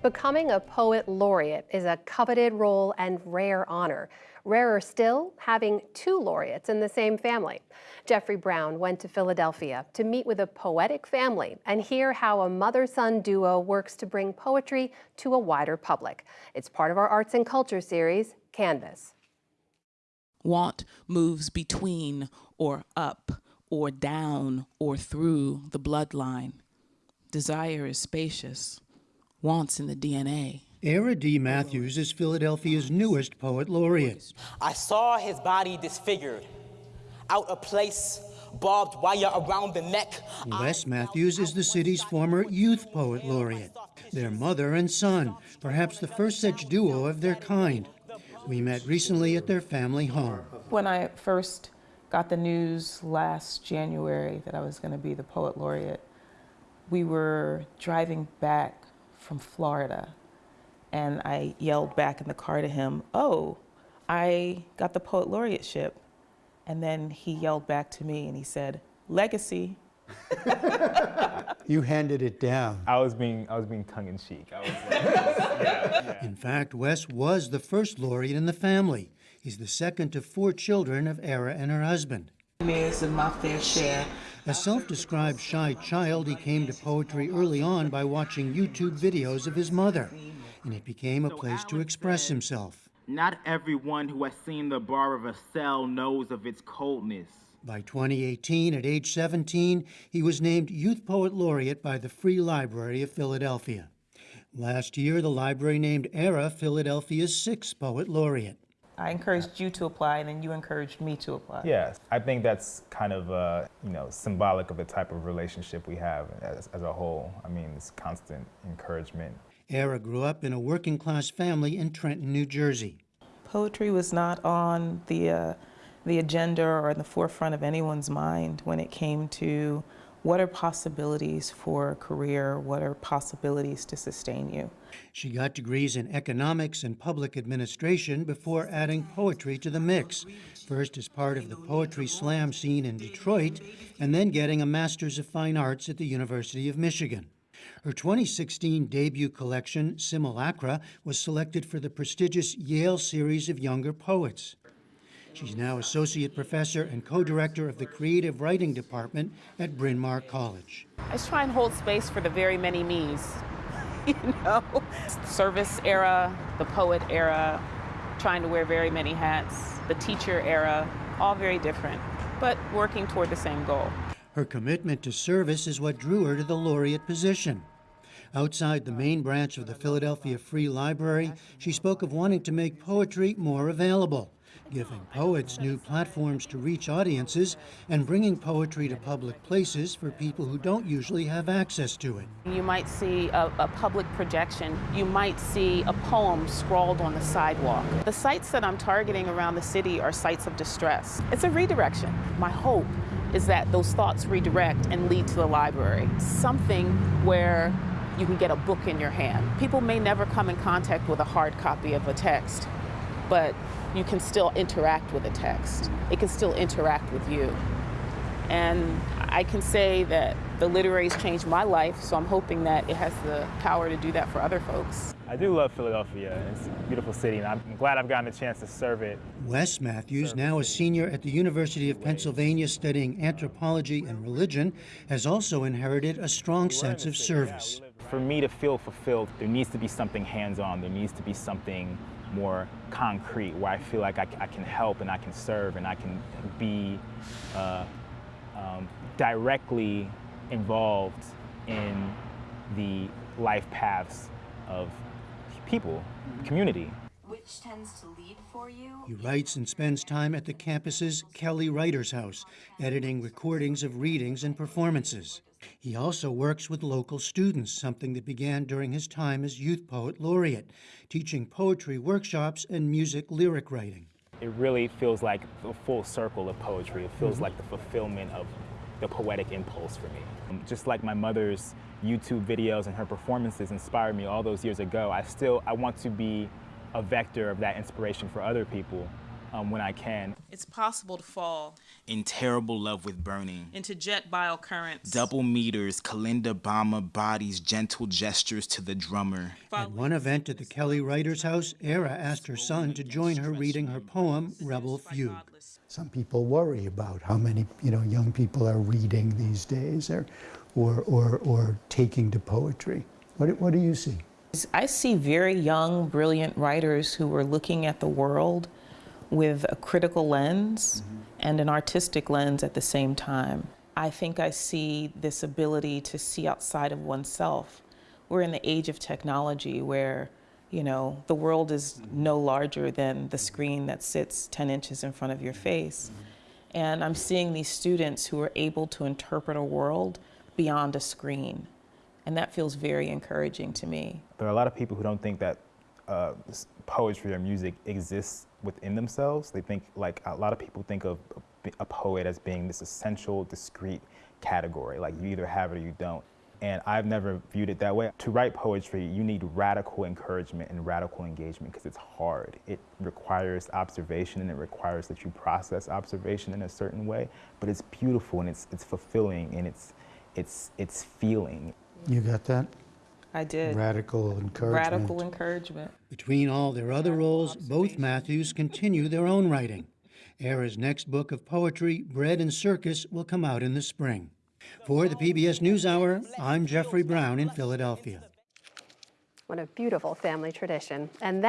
Becoming a poet laureate is a coveted role and rare honor. Rarer still, having two laureates in the same family. Jeffrey Brown went to Philadelphia to meet with a poetic family and hear how a mother-son duo works to bring poetry to a wider public. It's part of our Arts and Culture series, Canvas. Want moves between or up or down or through the bloodline. Desire is spacious wants in the DNA. Airea D. Matthews is Philadelphia's newest poet laureate. I saw his body disfigured, out of place, barbed wire around the neck. Wes Matthews is the city's former youth poet laureate. Their mother and son, perhaps the first such duo of their kind. We met recently at their family home. When I first got the news last January that I was going to be the poet laureate, we were driving back from Florida. And I yelled back in the car to him, oh, I got the poet laureateship. And then he yelled back to me and he said, legacy. you handed it down. I was being, I was being tongue in cheek. Like, yeah, yeah. In fact, Wes was the first laureate in the family. He's the second of four children of Airea and her husband. Is my fair share a self-described shy child, he came to poetry early on by watching YouTube videos of his mother, and it became a place to express himself. Not everyone who has seen the bar of a cell knows of its coldness. By 2018, at age 17, he was named Youth Poet Laureate by the Free Library of Philadelphia. Last year, the library named Airea Philadelphia's sixth Poet Laureate. I encouraged you to apply, and then you encouraged me to apply. Yes, I think that's kind of, uh, you know, symbolic of the type of relationship we have as, as a whole. I mean, this constant encouragement. Airea grew up in a working class family in Trenton, New Jersey. Poetry was not on the, uh, the agenda or in the forefront of anyone's mind when it came to what are possibilities for a career? What are possibilities to sustain you? She got degrees in economics and public administration before adding poetry to the mix, first as part of the poetry slam scene in Detroit, and then getting a Master's of Fine Arts at the University of Michigan. Her 2016 debut collection, Simulacra, was selected for the prestigious Yale Series of Younger Poets. She's now associate professor and co-director of the creative writing department at Bryn Mawr College. I just try and hold space for the very many me's, you know? Service era, the poet era, trying to wear very many hats, the teacher era, all very different, but working toward the same goal. Her commitment to service is what drew her to the laureate position. Outside the main branch of the Philadelphia Free Library, she spoke of wanting to make poetry more available giving poets new platforms to reach audiences and bringing poetry to public places for people who don't usually have access to it. You might see a, a, public projection. You might see a poem scrawled on the sidewalk. The sites that I'm targeting around the city are sites of distress. It's a redirection. My hope is that those thoughts redirect and lead to the library. Something where you can get a book in your hand. People may never come in contact with a hard copy of a text, but you can still interact with a text. Mm-hmm. It can still interact with you. And I can say that the literary has changed my life, so I'm hoping that it has the power to do that for other folks. I do love Philadelphia. It's a beautiful city, and I'm glad I've gotten a chance to serve it. Wes Matthews, now a senior at the University of Pennsylvania studying anthropology and religion, has also inherited a strong sense of service. For me to feel fulfilled, there needs to be something hands-on. There needs to be something more concrete, where I feel like I, I can help and I can serve and I can be uh, um, directly involved in the life paths of people, community. Which tends to lead for you? He writes and spends time at the campus's Kelly Writers House, editing recordings of readings and performances. He also works with local students, something that began during his time as Youth Poet Laureate, teaching poetry workshops and music lyric writing. It really feels like a full circle of poetry. It feels mm -hmm. like the fulfillment of the poetic impulse for me. Just like my mother's YouTube videos and her performances inspired me all those years ago, I still I want to be a vector of that inspiration for other people um, when I can. It's possible to fall In terrible love with burning. into jet bile currents. Double meters, Kalinda Bama bodies, gentle gestures to the drummer. At one event at the Kelly Writers House, Airea asked her son to join her reading her poem, Rebel Fugue. Some people worry about how many you know young people are reading these days, or or or, or taking to poetry. What what do you see? I see very young, brilliant writers who are looking at the world with a critical lens mm-hmm. and an artistic lens at the same time. I think I see this ability to see outside of oneself. We're in the age of technology where, you know, the world is mm-hmm. no larger than the screen that sits 10 inches in front of your face. Mm-hmm. And I'm seeing these students who are able to interpret a world beyond a screen. And that feels very encouraging to me. There are a lot of people who don't think that uh, poetry or music exists within themselves. They think, like, a lot of people think of a- a poet as being this essential, discrete category. Like, you either have it or you don't. And I've never viewed it that way. To write poetry, you need radical encouragement and radical engagement because it's hard. It requires observation and it requires that you process observation in a certain way. But it's beautiful and it's, it's fulfilling and it's, it's, it's feeling. You got that? I did. Radical encouragement. Radical encouragement. Between all their other roles, both Matthews continue their own writing. Airea's next book of poetry, Bread and Circus, will come out in the spring. For the PBS NewsHour, I'm Jeffrey Brown in Philadelphia. What a beautiful family tradition. And that